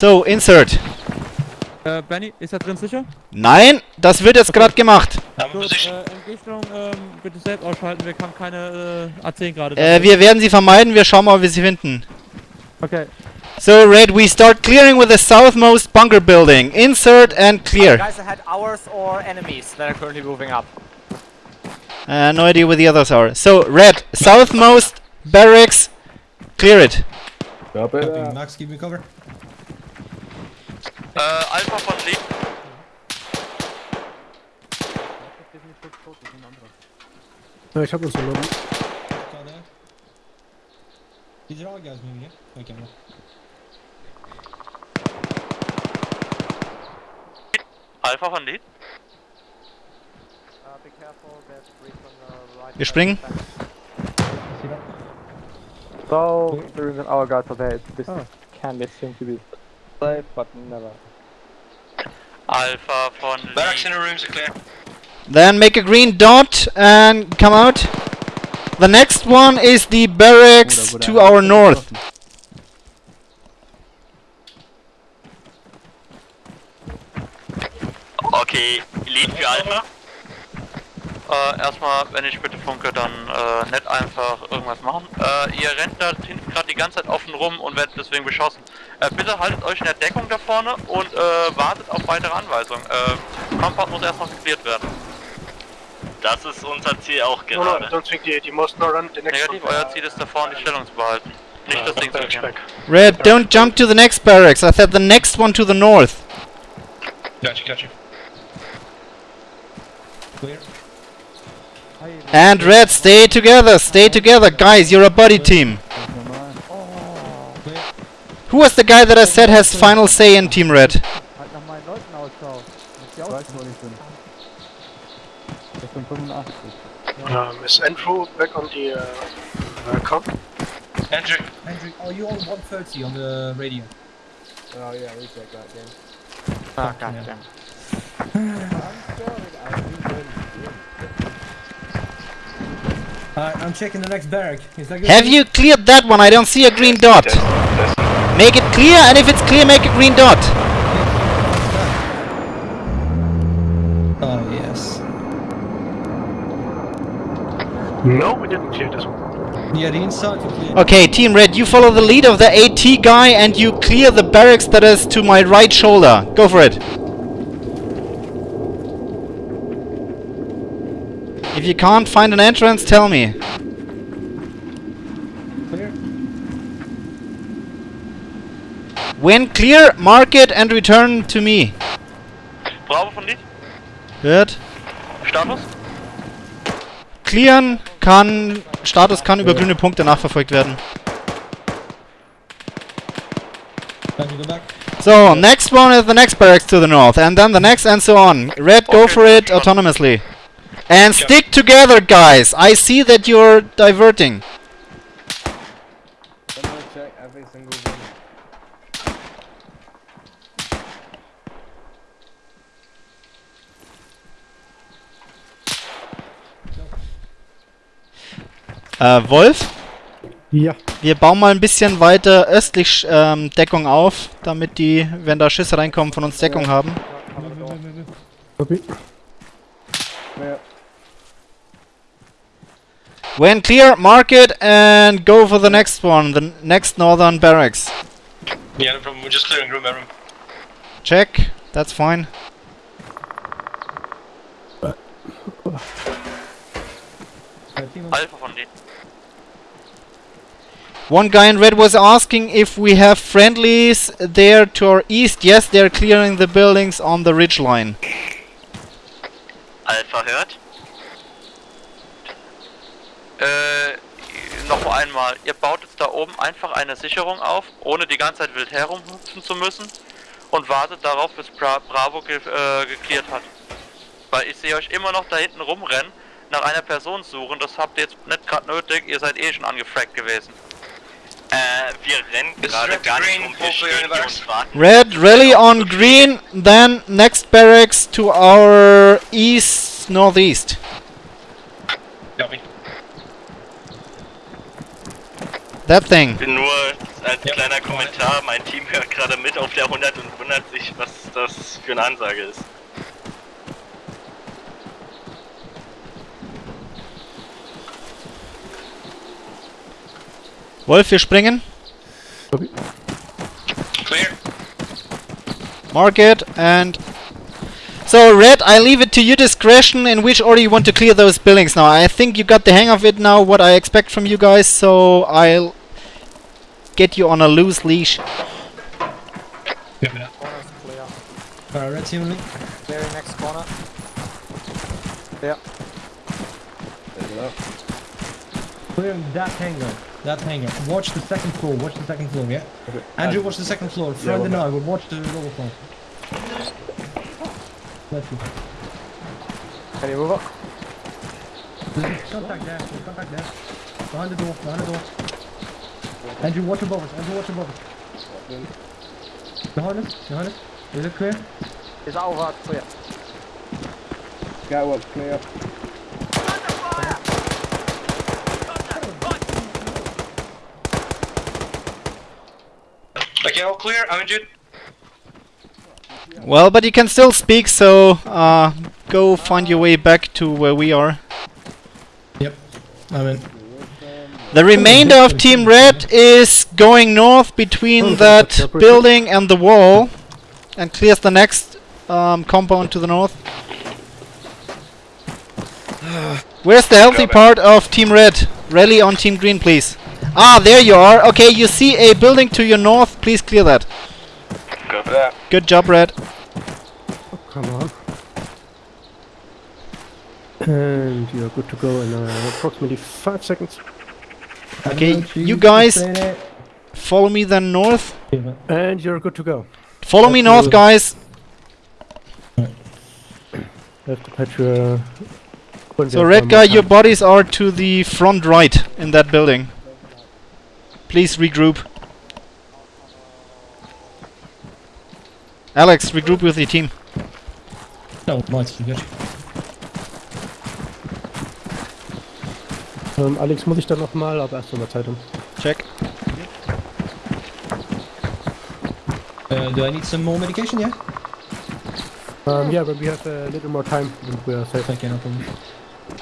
So, insert. Äh, Benny, ist da drin sicher? Nein, das wird jetzt gerade gemacht. Gut, äh, Entgegnung, ähm, bitte selbst ausschalten, wir haben keine äh, A10 gerade. Äh, wir werden sie vermeiden, wir schauen mal, ob wir sie finden. Okay. So, Red, we start clearing with the southmost bunker building. Insert and clear. Guys ahead, ours or enemies that are currently moving up. Uh, no idea where the others are. So, Red, southmost barracks, clear it. Copy. Max, give me cover. Äh, Alpha von Lee. Ja, ich hab uns verloren. Got that. These are all guys moving, yeah? Okay, well. Alpha von Lee. be careful, there's three from the right. Wir springen. So, the reason our guys are there, this can be seem to be safe, but never. Alpha von Barracks Lee. in the rooms are clear. Then make a green dot and come out. The next one is the barracks to our north. Okay, Lead für Alpha. Äh, erstmal, wenn ich bitte funke, dann äh, nicht einfach irgendwas machen. Äh, ihr rennt da hinten gerade die ganze Zeit offen rum und werdet deswegen beschossen. Äh, bitte haltet euch in der Deckung da vorne und äh, wartet auf weitere Anweisungen. Äh, Compound muss erst noch geklärt werden. Das ist unser Ziel auch No, no, gerade. don't think the, the most nor run the next Negativ, euer Ziel ist da vorne die Stellung zu behalten. Nicht das Ding zu back. Red, don't jump to the next barracks. I said the next one to the north. Gotcha, gotcha. Clear. And Red, stay together, stay together. Guys, you're a buddy team. Who was the guy that I said has final say in Team Red? Halt nach meinen Leuten Ausschau. Ich weiß, wo ich bin. Ich bin 85. Um, is Andrew back on the uh, uh, com? Andrew, Andrew, are you on 130 on the radio? Oh yeah, we check that game. Ah, goddamn. Uh, I'm checking the next barrack. Is that good? Have you cleared that one? I don't see a green dot. Make it clear, and if it's clear, make a green dot. Oh, yes. No, we didn't clear this one. Yeah, the inside we. Okay, Team Red, you follow the lead of the AT guy and you clear the barracks that is to my right shoulder. Go for it. If you can't find an entrance, tell me. Clear. When clear, mark it and return to me. Bravo von Lead. Good. Status? Clearen kann, Status kann über grüne Punkte nachverfolgt werden. Can you go back? So, next one is the next barracks to the north, and then the next, and so on. Red, go for it autonomously. And stick together, guys! I see that you're diverting. Äh, Wolf? Ja. Wir bauen mal ein bisschen weiter östlich ähm, Deckung auf, damit die, wenn da Schüsse reinkommen, von uns Deckung haben. Copy. Ja. When clear, mark it and go for the next one, the next northern barracks. yeah, no problem. We're just clearing room by room. Check, that's fine. Team on- Alpha von Lead. One guy in red was asking if we have friendlies there to our east. Yes, they're clearing the buildings on the ridge line. Alpha hört. Äh, noch einmal. Ihr baut jetzt da oben einfach eine Sicherung auf, ohne die ganze Zeit wild herumhüpfen zu müssen. Und wartet darauf, bis Bra Bravo ge äh, geklärt hat. Weil ich sehe euch immer noch da hinten rumrennen, nach einer Person suchen. Das habt ihr jetzt nicht gerade nötig. Ihr seid eh schon angefragt gewesen. Äh, wir rennen gerade Red gar nicht rum. Wir stehen hier universe. und warten. Red, rally on green, then next barracks to our east northeast. That thing. Nur als kleiner Kommentar, mein Team hört gerade mit auf der 100 und wundert sich, was das für eine Ansage ist. Wolf, wir springen. Clear. Mark it and... So, Red, I leave it to your discretion in which order you want to clear those buildings now. I think you got the hang of it now, what I expect from you guys, so I'll get you on a loose leash. Corner's clear. Alright, red team on. Clearing next corner. Yeah. Clearing that hangar. That hangar. Watch the second floor. Watch the second floor, yeah? Andrew, watch the second floor. Fred and I will watch the lower floor. Let's go. Can you move up? There's contact there. There's contact there. Behind the door. Behind the door. Andrew, watch above us. Andrew, watch above us. Behind us. Behind us. Is it clear? Is over clear. Skywar's clear. Okay, all clear, I'm injured. Well, but you can still speak, so uh, go find your way back to where we are. Yep. I'm in. The remainder of Team Red is going north between that building and the wall and clears the next um, compound to the north. Where's the healthy part of Team Red? Rally on Team Green, please. Ah, there you are. Okay, you see a building to your north. Please clear that. Go for that. Good job, Red. Come on. And you're good to go in uh, approximately five seconds. Okay, you guys follow me then north. And you're good to go. Follow me north, guys. Have to patch your. So, red guy, your bodies are to the front right in that building. Please regroup. Alex, regroup with your team. No, mine's too good. Ähm, Alex, muss ich dann nochmal, aber erst mal Zeitung. Check. Uh, do I need some more medication, yeah? Um, yeah, but we have a little more time and we are safe. Okay, no problem.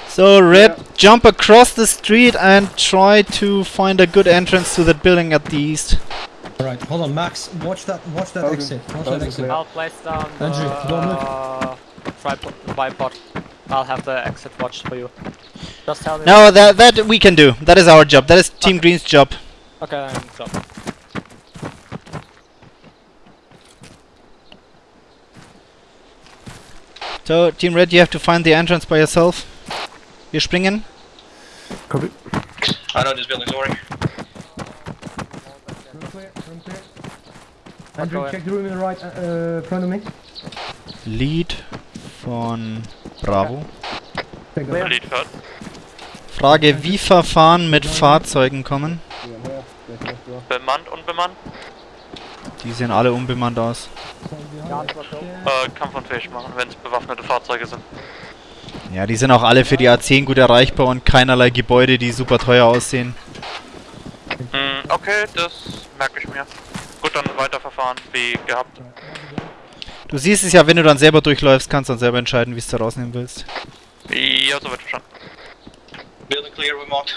So, red, jump across the street and try to find a good entrance to that building at the east. Alright, hold on, Max, watch that watch that exit. Watch that exit. I'll place down the Andrew, uh, tripod, bipod. I'll have the exit watched for you. Just tell me. No, that that we can do. That is our job. That is Team Green's job. Okay, then stop. So, Team Red, you have to find the entrance by yourself. Wir springen. Copy. I know this building's already. Room clear, room clear. Andrew, check the room in the right uh, front of me. Lead von Bravo. Frage, wie Verfahren mit Fahrzeugen kommen? Bemannt, unbemannt? Die sehen alle unbemannt aus. Äh, kampfunfähig machen, wenn es bewaffnete Fahrzeuge sind. Ja, die sind auch alle für die A10 gut erreichbar und keinerlei Gebäude, die super teuer aussehen. Hm, okay, das merke ich mir. Gut, dann weiterverfahren, wie gehabt. Du siehst es ja, wenn du dann selber durchläufst, kannst du dann selber entscheiden, wie es du rausnehmen willst. Ja, soweit verstanden. Building clear, we marked.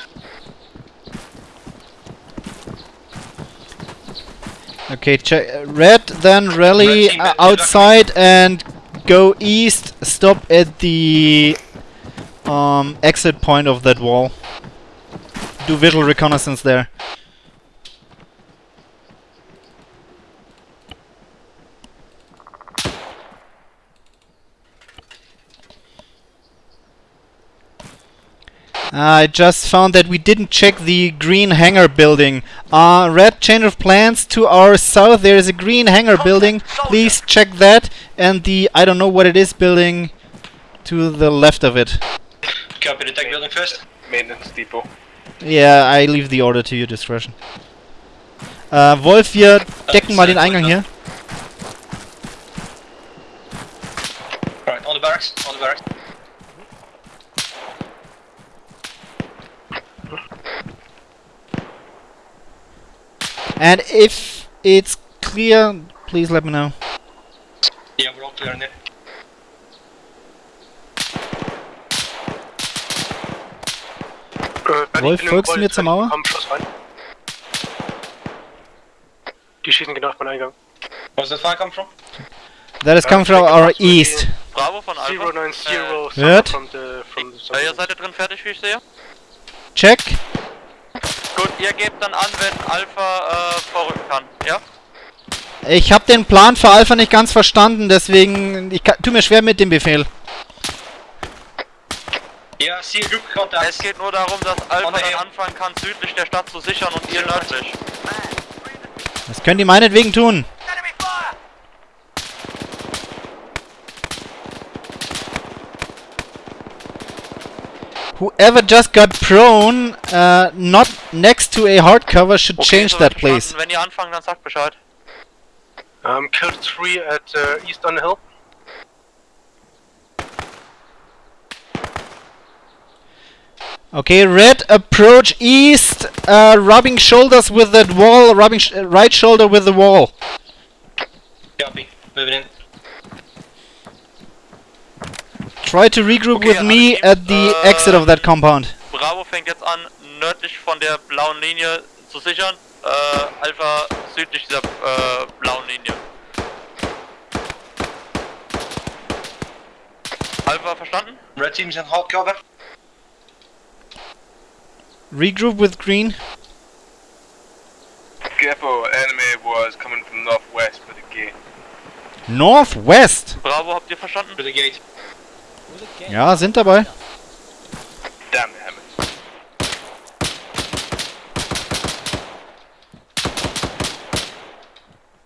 Okay, check. Red, then rally Red team, uh, outside and go east. Stop at the um, exit point of that wall. Do visual reconnaissance there. I just found that we didn't check the green hangar building. Uh, red change of plans to our south. There is a green hangar building. Please check that. And the I don't know what it is building to the left of it. Copy the tech building first. Maintenance depot. Yeah, I leave the order to your discretion. Äh, Wolf, wir decken mal den Eingang hier. Alright, on the barracks, on the barracks. And if it's clear, please let me know. Yeah, we're all clear in it. Äh, Wolf, wenn du folgst du mir zur Mauer? Komm, Schuss rein. Die schießen genau auf meinen Eingang. Where's the fire come from? That is coming from our east. Bravo von Alpha. 090 Äh, Hört? from the, from the äh, ihr seid ihr drin fertig, wie ich sehe? Check. Gut, ihr gebt dann an, wenn Alpha äh, vorrücken kann, ja? Ich habe den Plan für Alpha nicht ganz verstanden, deswegen ich kann, tu mir schwer mit dem Befehl. Yeah, see group Es geht nur darum, dass Alpha dann anfangen kann, südlich der Stadt zu sichern und ihr nördlich. Das könnt ihr meinetwegen tun. Whoever just got prone, uh, not next to a hardcover, should change soweit that, please. verstanden. Wenn ihr anfangt, dann sagt Bescheid. Um, killed three at uh, east on the hill. Okay, red, approach east, uh, rubbing shoulders with that wall, rubbing sh right shoulder with the wall. Copy. Moving in. Try to regroup Okay, with me alle at the Teams, exit of that compound. Bravo fängt jetzt an, nördlich von der blauen Linie zu sichern. Äh, Alpha südlich dieser äh, blauen Linie. Alpha verstanden? Red team's in hard cover. Regroup with green. Careful, enemy was coming from northwest for the gate. Northwest. Bravo, habt ihr verstanden? For the gate. Ja, sind dabei.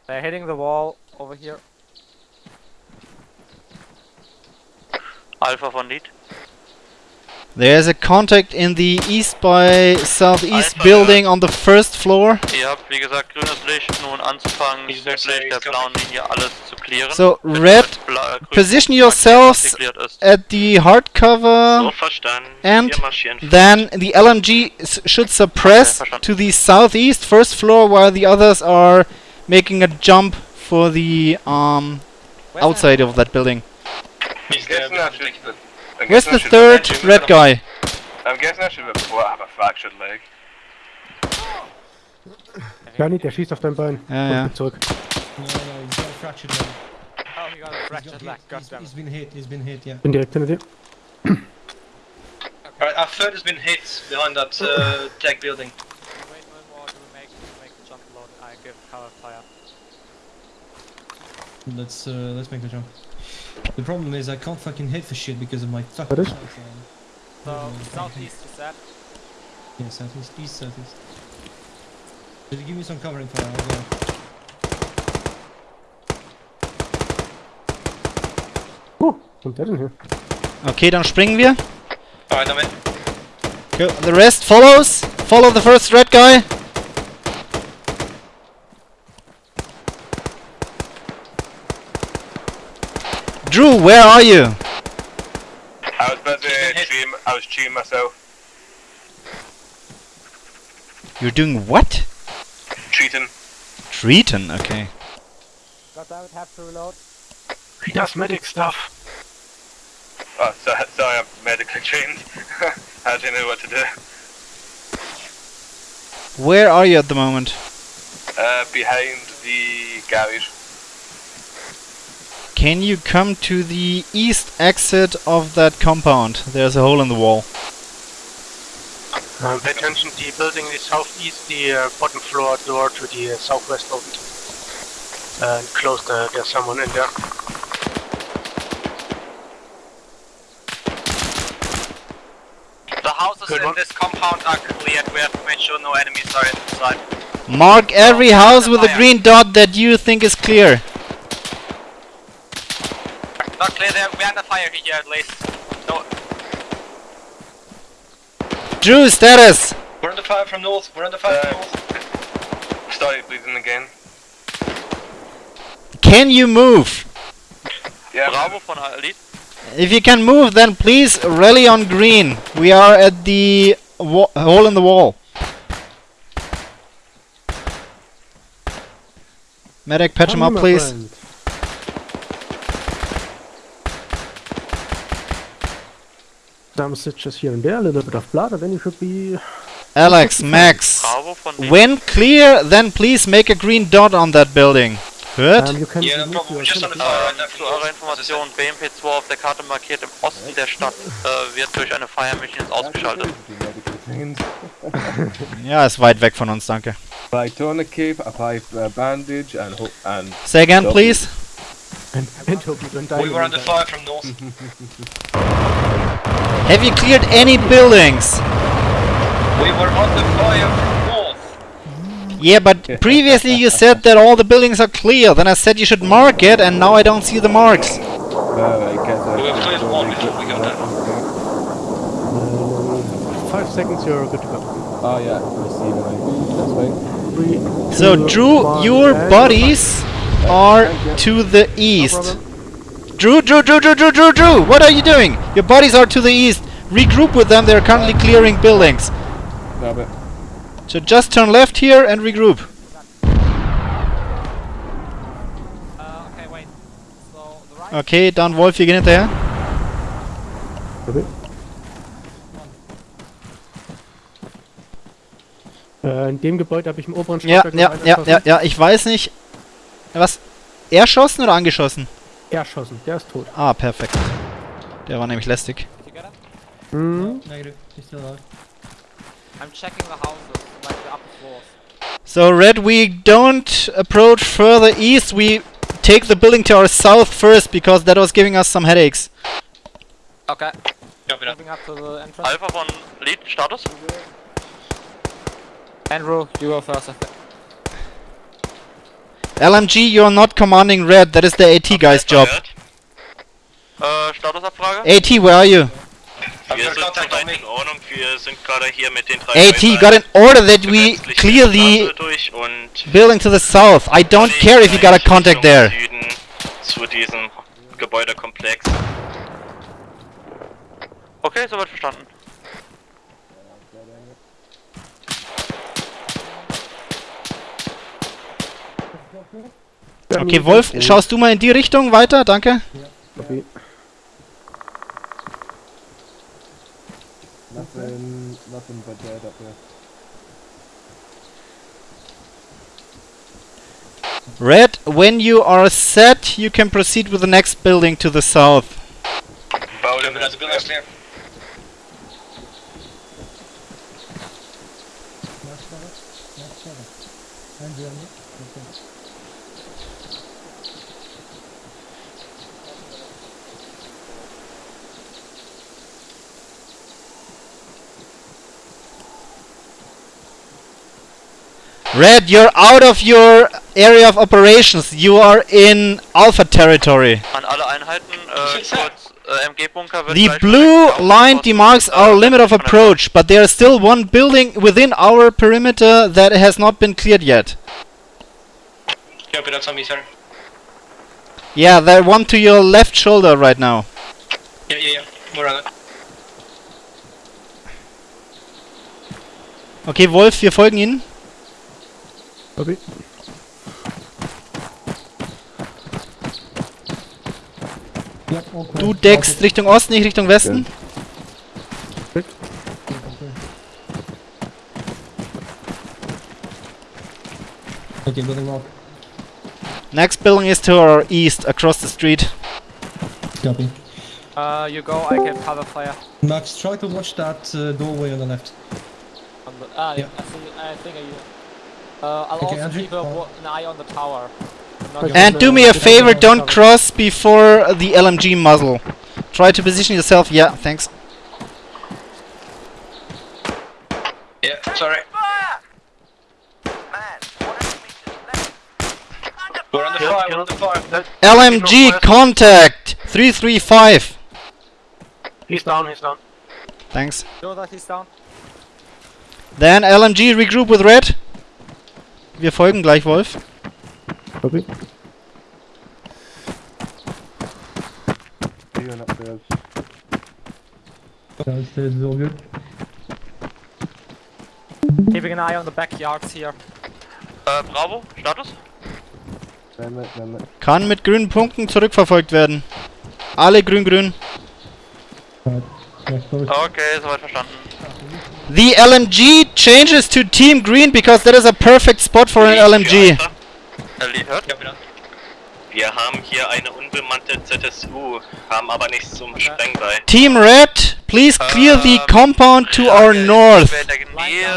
They're hitting the wall over here. Alpha von Lead. There's a contact in the east by southeast Alpha, building on the first floor. Ihr habt, wie gesagt, grünes Licht, nun anzufangen, südlich der blauen Linie alles zu clearen. So, red, mit bla- äh, grün position yourselves was geklärt ist. at the hardcover. So verstanden. and Then the LMG s- should suppress Okay, to the southeast first floor while the others are making a jump for the um outside of that building. He's I'm there. guessing I should. I'm Where's I the third have- red guy? I'm guessing I should report I have a fractured leg. Bernie, der schießt auf dein Bein. Ja, Und ja. zurück. No, no, he's got a fractured leg. Oh, he got a He's, fractured got, leg. he's, Goddamn. he's been hit, he's been hit, yeah. Bin direkt hinter dir. Alright, our third has been hit behind that uh, tech building. Wait one more to make to make the jump load. I give cover fire. Let's uh, let's make the jump. The problem is I can't fucking hit for shit because of my fucking What is? sight. So Yeah, southeast is that. Yeah, southeast, east, southeast. Just give me some covering fire, I'll go. Huh, was kommt der denn hier? Okay, dann springen wir. Alright, I'm in. Go. The rest follows. Follow the first red guy. Drew, where are you? I was busy treating, I was treating myself. You're doing what? Treating. Treating, okay. Goddamn it, have to reload. He does medic stuff. Oh, sorry, sorry I'm medically trained. I didn't know what to do. Where are you at the moment? Uh, behind the garage. Can you come to the east exit of that compound? There's a hole in the wall. Um, pay attention, the building is southeast, the uh, bottom floor door to the uh, southwest opened. Uh, closed, uh, there's someone in there. The houses Good in one. this compound are cleared. We have to make sure no enemies are inside. Mark every house with a green dot that you think is clear. Not clear there. We're under fire here at least. No, Drew, status! we're under fire from north. We're under fire from Uh, north. Started bleeding again. Can you move? Yeah. Bravo von Lead. If you can move, then please rally on green. We are at the wa- hole in the wall. Medic, patch him up, please. friend. Some stitches here and there, a little bit of blood, and then you should be. Alex, Max. When clear, then please make a green dot on that building. Hört? Um, Yeah, no problem. your Just on. Zu eurer Information, BMP2 auf der Karte markiert im Osten der Stadt äh, wird durch eine Fire Mission jetzt ausgeschaltet. Ja, ist weit weg von uns, danke. Apply tourniquet, apply uh, bandage, and and. Say again, please. And, and hope you don't die. We were under fire from north. Have you cleared any buildings? We were under fire from north. Yeah, but previously you said that all the buildings are clear. Then I said you should mark it, and now I don't see the marks. Uh, I guess I We were cleared should one before we got there. Uh, five seconds, you're good to go. Oh yeah, I see when That's fine. So, Drew, your bodies are to the east. Drew, Drew, Drew, Drew, Drew, Drew, Drew, what are you doing? Your bodies are to the east. Regroup with them, they're currently clearing buildings. Grab it. So just turn left here and regroup. Uh, okay, wait. So the right. Okay, dann Wolf, wir gehen hinterher. Okay. Äh, in dem Gebäude habe ich im oberen Ja, Stockwerk noch ja, ja, erschossen. ja, ja, ich weiß nicht. Was? Erschossen oder angeschossen? Erschossen, der ist tot. Ah, perfekt. Der war nämlich lästig. Mhm. Negative. He's still alive. I'm checking the houses, like the upper floors. So, Red, we don't approach further east. We take the building to our south first because that was giving us some headaches. Okay. The entrance. Alpha von Lead, Status? Andrew, you go first, I think. LMG, you're not commanding Red. That is the AT guy's job. Äh, Statusabfrage? AT, where are you? Wir sind soweit in Ordnung. Wir sind gerade hier mit den drei AT, Häusern got an order that we gesetzlich clear the Straße durch und building to the south. I don't care if you got a contact there. Süden zu diesem Gebäudekomplex. Okay, soweit verstanden. Okay, Wolf, schaust du mal in die Richtung weiter? Danke. Okay. Nothing, nothing but dead up there. Red, when you are set, you can proceed with the next building to the south. Red, you're out of your area of operations. You are in Alpha territory. An alle Einheiten, äh, kurz, äh, MG-Bunker wird The blue line demarks äh, our limit of er approach, but there is still one building within our perimeter that has not been cleared yet. Copy that on me, sir. Yeah, that one to your left shoulder right now. Yeah, yeah, yeah. We're on it. Okay, Wolf, wir folgen Ihnen. Okay. Yep, all clear. Du deckst clear. Richtung Osten, ich Richtung Westen. Okay, building lock. Next building is to our east, across the street. Copy. Uh, you go, I can cover fire. Max, try to watch that uh, doorway on the left. On the, ah, Yeah. I, see, I think I Uh, I'll Okay, also Andrew, keep a, follow. an eye on the tower. Not Okay. just, And do uh, me a favor, don't cross before the LMG muzzle. Try to position yourself. Yeah, thanks. Yeah, sorry. We're under fire, we're under fire. LMG contact 335. He's down, he's down. Thanks. Know that he's down. Then LMG regroup with Red. Wir folgen gleich Wolf. Upstairs. Downstairs is all good. Keeping an eye on the backyards here. Äh, Bravo, Status? Kann mit grünen Punkten zurückverfolgt werden. Alle grün-grün. Okay, soweit verstanden. The LMG changes to Team Green because that is a perfect spot for an LMG. Wir haben hier eine unbemannte ZSU, haben aber nichts zum Sprengblei. Team Red, please clear the compound to our north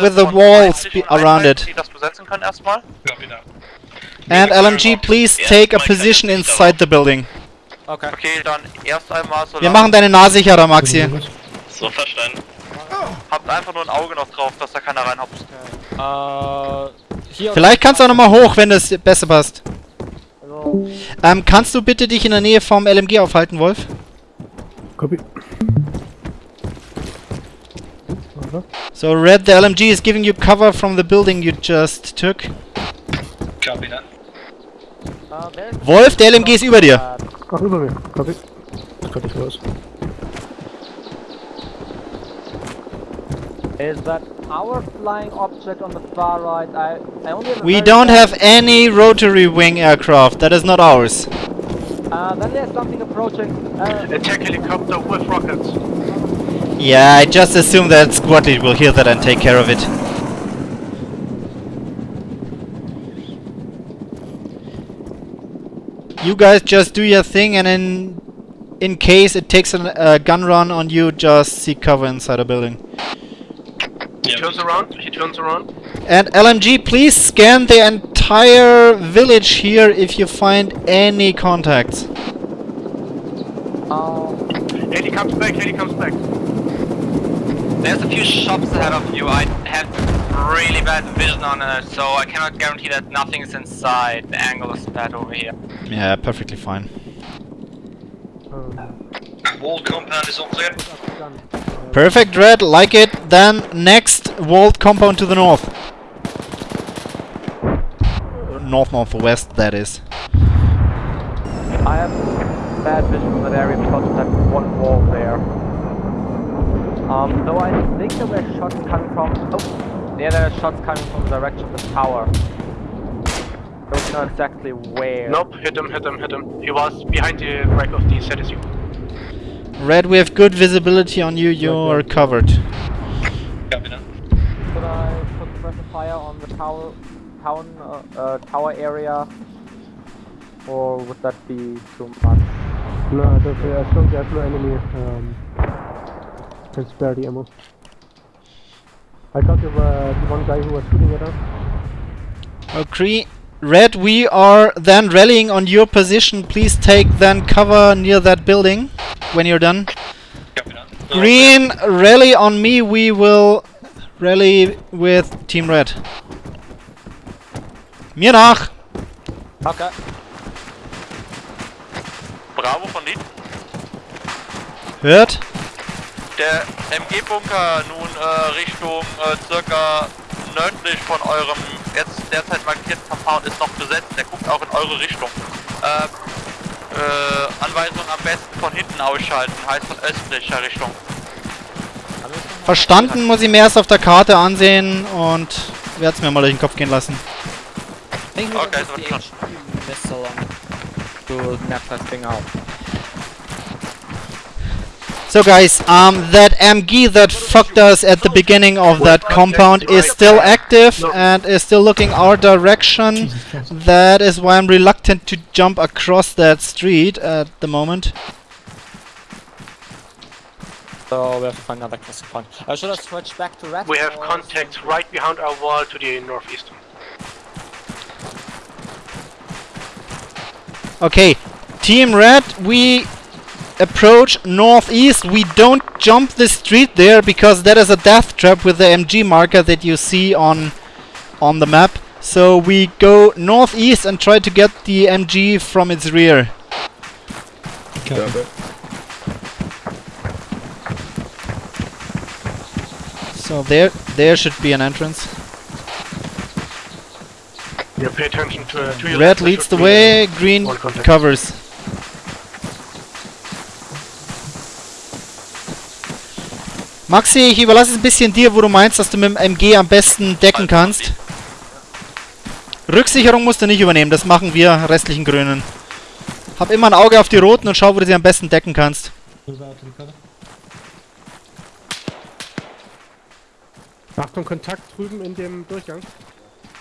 with the walls 30 be und around 31, it. And LMG, please take a position inside the building. Okay. Okay, dann erst einmal so Wir machen deine Nase sicherer, Maxi. So verstanden. Habt einfach nur ein Auge noch drauf, dass da keiner reinhopst. Äh, hier. Vielleicht kannst du auch nochmal hoch, wenn das besser passt. Also, Ähm, kannst du bitte dich in der Nähe vom LMG aufhalten, Wolf? Copy. So, Red, the LMG is giving you cover from the building you just took. Copy that. there's Wolf, der LMG ist über dir. Ach, über mir. Copy. It close. Is that our flying object on the far right? I, I only have We don't have any rotary wing aircraft. That is not ours. Uh, then there's something approaching. Uh, Attack helicopter with rockets. Yeah, I just assume that squad lead will hear that and take care of it. You guys just do your thing and in in case it takes a uh, gun run on you, just seek cover inside a building. He turns around. He turns around. And LMG, please scan the entire village here if you find any contacts. um, Heli comes back. Heli comes back. There's a few shops ahead of you. I have really bad vision on it, so I cannot guarantee that nothing is inside. The angle is bad over here. Yeah, perfectly fine. Wall compound is all clear. Perfect, Red, like it. Then next walled compound to the north. North northwest, that is. I have bad vision from that area because of that one wall there. Um, though I think there were shots coming from. Oh, yeah, there are shots coming from the direction of the tower. Don't know exactly where. Nope. Hit him. Hit him. Hit him. He was behind the wreck of the ZSU. Red, we have good visibility on you. You're covered. Copy that. Should I put pressure fire on the tower, town, uh, uh, tower area, or would that be too much? No, there's, uh, as long as there's no enemy, um, can spare the ammo. I got the, uh, the one guy who was shooting at us. Okay. Red, we are then rallying on your position. Please take then cover near that building when you're done. Green, rally on me. We will rally with Team Red. Mir nach! okay. Bravo von Lied. Hört? Der MG-Bunker nun äh, Richtung äh, circa nördlich von eurem jetzt derzeit markierten Compound ist noch besetzt. Der guckt auch in eure Richtung. Äh, äh, Anweisung am besten von hinten ausschalten, heißt von östlicher Richtung. Verstanden, muss ich mir erst auf der Karte ansehen und werde es mir mal durch den Kopf gehen lassen. Okay, so put it's not- the HQ missile on to map that thing out. So guys, um, that MG that fucked us at the beginning of that compound is still active and is still looking our direction. That is why I'm reluctant to jump across that street at the moment. So we have to find another crossing point. Uh, should I switch back to red? We have contact right behind our wall to the northeast. Okay, Team Red, we approach northeast. We don't jump the street there because that is a death trap with the MG marker that you see on on the map. So we go northeast and try to get the MG from its rear. Copy. So there there should be an entrance. Yeah, pay attention to, uh, to your Red leads the way, green covers. Maxi, ich überlasse es ein bisschen dir, wo du meinst, dass du mit dem MG am besten decken kannst. Rücksicherung musst du nicht übernehmen, das machen wir restlichen Grünen. Hab immer ein Auge auf die Roten und schau, wo du sie am besten decken kannst. Achtung, Kontakt drüben in dem Durchgang.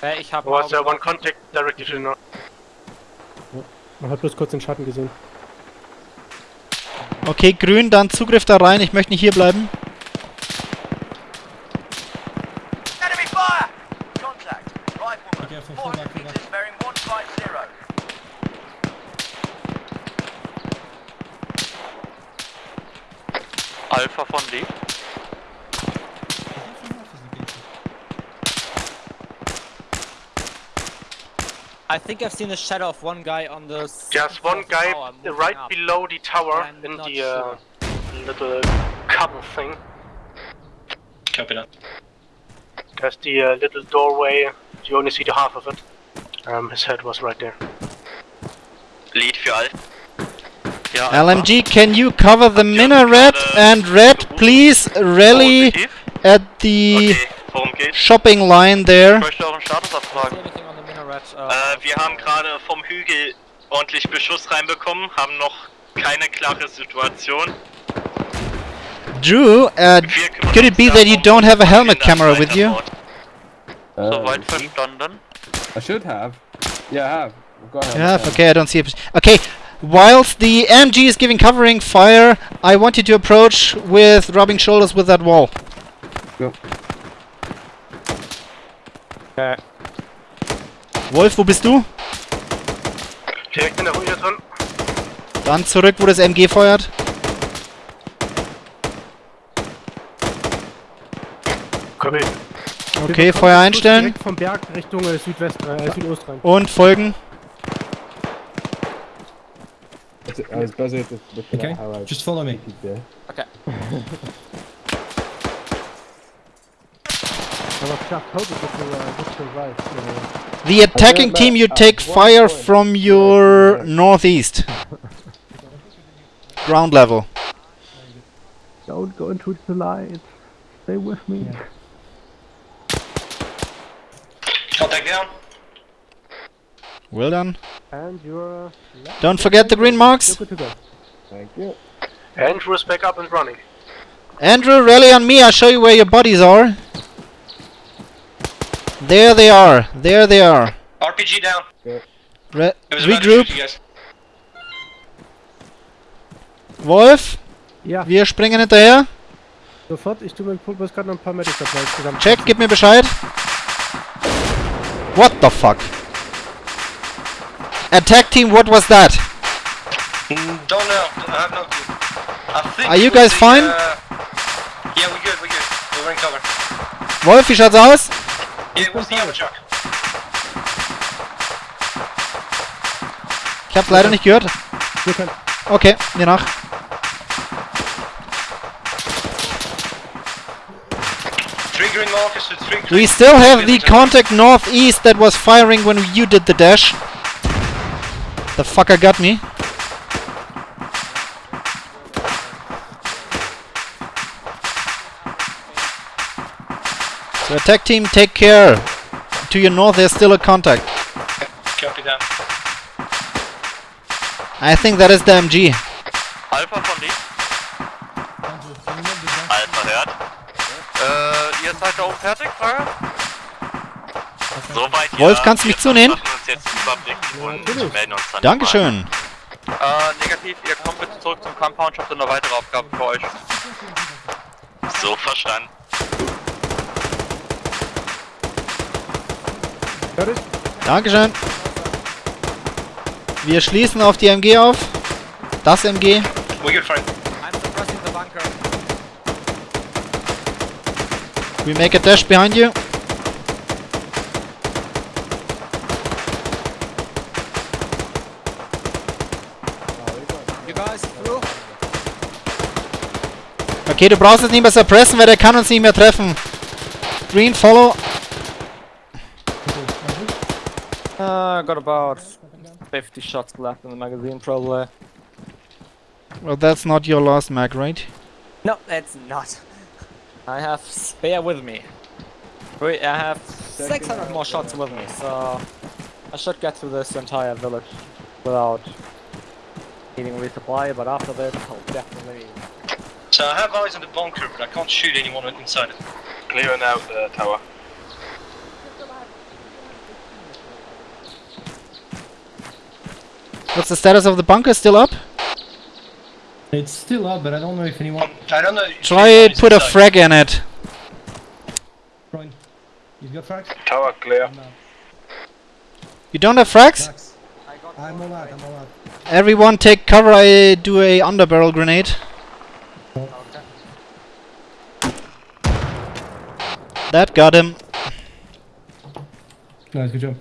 Äh, ich habe Was uh, one contact directly north. Man hat bloß kurz den Schatten gesehen. Okay, grün, dann Zugriff da rein. Ich möchte nicht hier bleiben. Alpha von D. I think I've seen a shadow of one guy on the. s- Just one fourth guy tower right up. below the tower I'm in not the uh, sure. little cover thing. Copy that. There's the uh, little doorway. You only see the half of it. Um, his head was right there. Lead für Alpha. Ja, Alpha. LMG, can you cover the minaret? And red, please rally Positiv. at the Okay, shopping line there. Ich möchte euren Status See abfragen. anything on the minaret? Uh, Äh, wir haben gerade vom Hügel ordentlich Beschuss reinbekommen, haben noch keine klare Situation. Drew, uh, could it be that you don't have a helmet camera with you? Uh, Soweit verstanden. I should have. Yeah, I have. I've Yeah, okay, I don't see it. Okay, whilst the MG is giving covering fire, I want you to approach with rubbing shoulders with that wall. Go. okay. Wolf, wo bist du? Direkt in der Ruine drin. Dann zurück, wo das MG feuert. Komm hin. Okay, Feuer einstellen Direkt vom Berg Richtung äh, Südwest, äh, Südost rein. und folgen. It's- I was busy with looking Okay, at how I just follow me. did there. Aber just hope it would, uh, would survive. Uh, The attacking team, you uh, take fire from your northeast. Ground level. don't go into the light. Stay with me. Contact down. Well done. And you're. Don't forget the green marks. You're good to go. Thank you. Andrew is back up and running. Andrew, rally on me. I'll show you where your bodies are. There they are. There they are. RPG down. Re It was about to regroup. shoot you guys. Wolf, Ja, wir springen hinterher. sofort. Ich tu mir bloß gerade noch ein paar Medic Supplies zusammen. Check, gib mir Bescheid. What the fuck? Attack team, what was that? Mm, Don't know. I have no clue. I think Are you guys the, fine? Uh, yeah, we're good. We're good. We're in cover. Wolf, wie schaut's aus? Yeah, it was the other truck. Ich hab's leider nicht gehört. Okay, mir nach. Markers We still have the contact northeast that was firing when you did the dash. The fucker got me. So attack team, take care. To your north, there's still a contact. Copy that. I think that is the MG. Alpha von D. Alpha hört. Äh, ihr seid da oben fertig, Frage? Soweit Wolf, ja. kannst du mich zunehmen? dann Dankeschön. Äh, negativ, ihr kommt bitte zurück zum Compound, ich hab da eine weitere Aufgabe für euch. So verstanden. Dankeschön. Wir schließen auf die MG auf. Das MG. We make a dash behind. You Okay, du brauchst es nicht mehr suppressen, weil der kann uns nicht mehr treffen. Green, follow. Uh, got about 50 shots left in the magazine, probably. Well, that's not your last mag, right? No, it's not. I have spare with me. Wait, I have 600 more shots with me, so I should get through this entire village without needing resupply, but after this, I'll definitely. So I have eyes on the bunker, but I can't shoot anyone inside it. Clearing out the tower. What's the status of the bunker? Still up? It's still up, but I don't know if anyone. Um, I don't know. if Try anyone it, is put a frag in it. Brian, you've got frags? Tower clear. You don't have frags? Frags. I'm all out, I'm all out. Everyone take cover, I do a underbarrel grenade. That got him. Nice, good job.